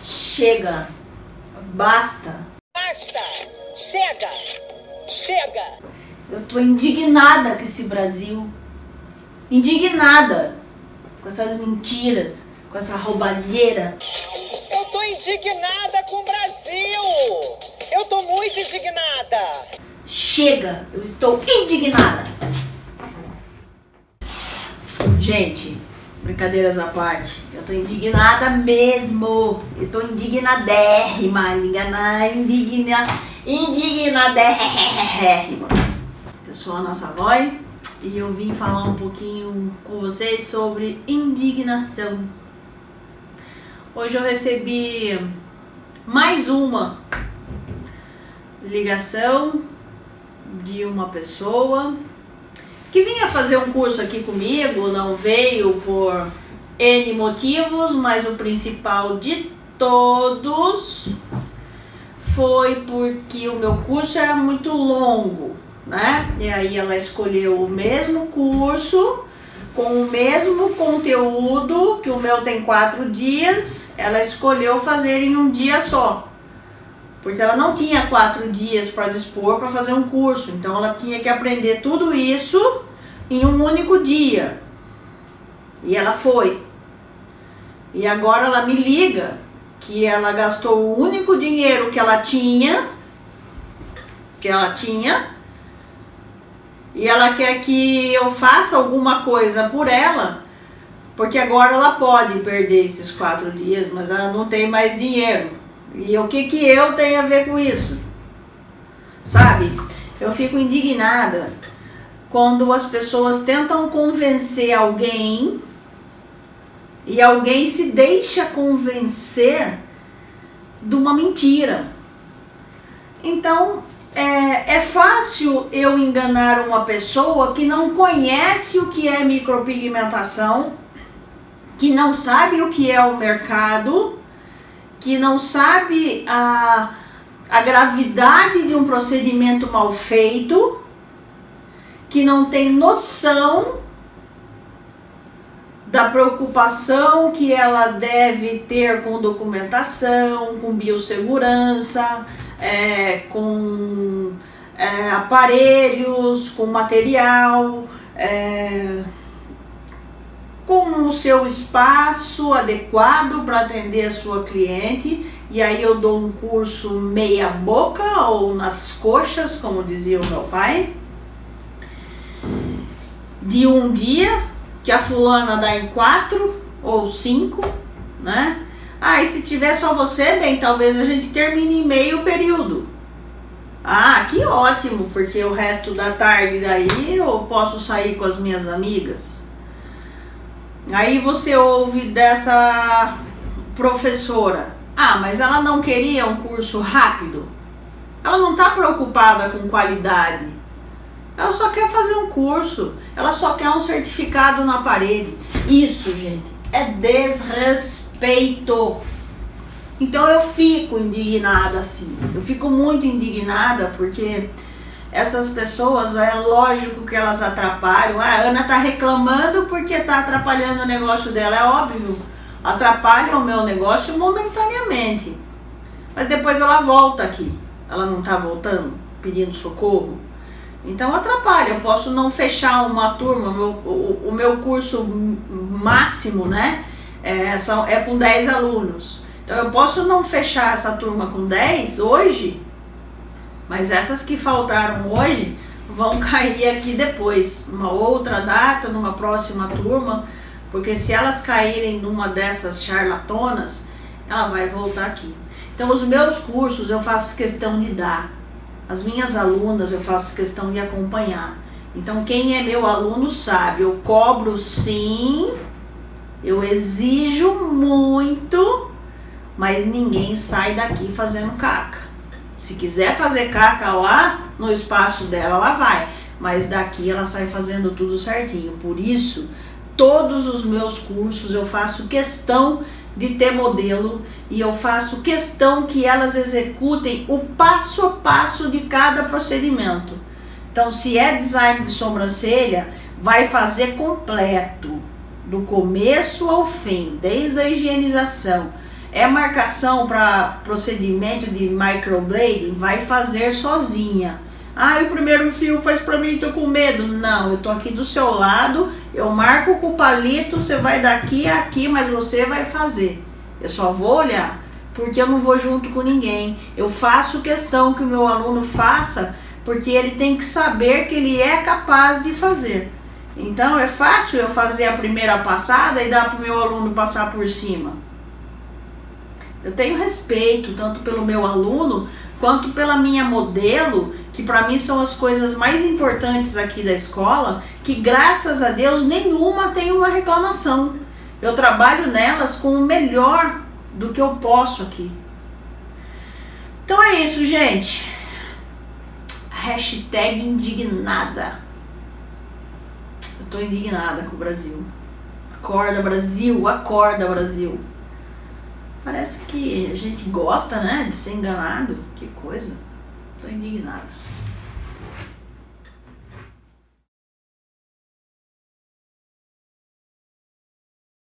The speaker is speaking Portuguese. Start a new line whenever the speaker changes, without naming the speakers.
Chega. Basta.
Basta! Chega! Chega!
Eu tô indignada com esse Brasil. Indignada com essas mentiras, com essa roubalheira.
Eu tô indignada com o Brasil! Eu tô muito indignada!
Chega, eu estou indignada. Gente, brincadeiras à parte, eu tô indignada mesmo. Eu tô indignadérrima, indigna, indigna, indignadérrima. Eu sou a Ana Savoy e eu vim falar um pouquinho com vocês sobre indignação. Hoje eu recebi mais uma ligação de uma pessoa que vinha fazer um curso aqui comigo, não veio por N motivos, mas o principal de todos foi porque o meu curso era muito longo, né? E aí ela escolheu o mesmo curso, com o mesmo conteúdo, que o meu tem quatro dias, ela escolheu fazer em um dia só. Porque ela não tinha quatro dias para dispor para fazer um curso, então ela tinha que aprender tudo isso em um único dia. E ela foi. E agora ela me liga que ela gastou o único dinheiro que ela tinha, que ela tinha, e ela quer que eu faça alguma coisa por ela, porque agora ela pode perder esses quatro dias, mas ela não tem mais dinheiro. E o que que eu tenho a ver com isso? Sabe? Eu fico indignada quando as pessoas tentam convencer alguém e alguém se deixa convencer de uma mentira. Então, é, é fácil eu enganar uma pessoa que não conhece o que é micropigmentação, que não sabe o que é o mercado, que não sabe a, a gravidade de um procedimento mal feito, que não tem noção da preocupação que ela deve ter com documentação, com biossegurança, é, com é, aparelhos, com material, é, com o seu espaço adequado para atender a sua cliente. E aí eu dou um curso meia boca ou nas coxas, como dizia o meu pai, de um dia, que a fulana dá em quatro ou cinco, né? Ah, e se tiver só você, bem, talvez a gente termine em meio período. Ah, que ótimo, porque o resto da tarde daí eu posso sair com as minhas amigas. Aí você ouve dessa professora, ah, mas ela não queria um curso rápido? Ela não está preocupada com qualidade. Ela só quer fazer um curso, ela só quer um certificado na parede. Isso, gente, é desrespeito. Então eu fico indignada assim. Eu fico muito indignada porque essas pessoas, é lógico que elas atrapalham. Ah, a Ana tá reclamando porque tá atrapalhando o negócio dela, é óbvio. Atrapalha o meu negócio momentaneamente. Mas depois ela volta aqui. Ela não tá voltando, pedindo socorro. Então atrapalha. Eu posso não fechar uma turma, meu, o, o meu curso máximo, né? É, são, é com 10 alunos. Então eu posso não fechar essa turma com 10 hoje, mas essas que faltaram hoje vão cair aqui depois, numa outra data, numa próxima turma, porque se elas caírem numa dessas charlatonas, ela vai voltar aqui. Então os meus cursos eu faço questão de dar, as minhas alunas eu faço questão de acompanhar. Então quem é meu aluno sabe, eu cobro sim, eu exijo muito, mas ninguém sai daqui fazendo caca. Se quiser fazer caca lá no espaço dela, ela vai. Mas daqui ela sai fazendo tudo certinho. Por isso, todos os meus cursos eu faço questão de ter modelo e eu faço questão que elas executem o passo a passo de cada procedimento. Então, se é design de sobrancelha, vai fazer completo, do começo ao fim, desde a higienização, É marcação para procedimento de microblading? Vai fazer sozinha. Ah, o primeiro fio faz para mim, tô com medo. Não, eu tô aqui do seu lado, eu marco com o palito, você vai daqui a aqui, mas você vai fazer. Eu só vou olhar, porque eu não vou junto com ninguém. Eu faço questão que o meu aluno faça, porque ele tem que saber que ele é capaz de fazer. Então é fácil eu fazer a primeira passada e dar para o meu aluno passar por cima. Eu tenho respeito tanto pelo meu aluno quanto pela minha modelo, que para mim são as coisas mais importantes aqui da escola, que graças a Deus nenhuma tem uma reclamação. Eu trabalho nelas com o melhor do que eu posso aqui. Então é isso, gente. Hashtag indignada. Eu tô indignada com o Brasil. Acorda, Brasil, acorda, Brasil. Parece que a gente gosta, né, de ser enganado. Que coisa. Tô indignada.